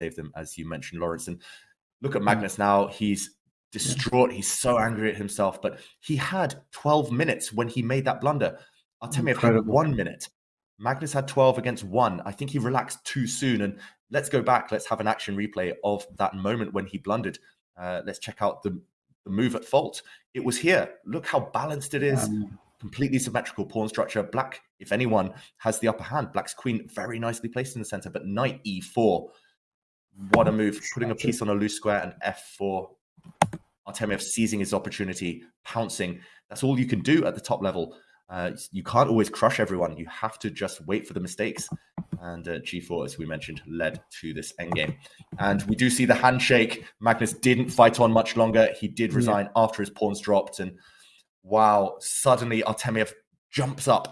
save them, as you mentioned, Lawrence. And look at Magnus now. He's distraught. He's so angry at himself. But he had 12 minutes when he made that blunder. Artemiev had one minute. Magnus had 12 against one. I think he relaxed too soon. And let's go back. Let's have an action replay of that moment when he blundered. Uh, let's check out the, the move at fault. It was here. Look how balanced it is. Um, Completely symmetrical pawn structure. Black, if anyone, has the upper hand. Black's queen very nicely placed in the center, but knight e4. What a move. Putting a piece on a loose square and f4. Artemiev seizing his opportunity, pouncing. That's all you can do at the top level. Uh, you can't always crush everyone. You have to just wait for the mistakes. And uh, G4, as we mentioned, led to this endgame. And we do see the handshake. Magnus didn't fight on much longer. He did resign yeah. after his pawns dropped. And wow, suddenly Artemiev jumps up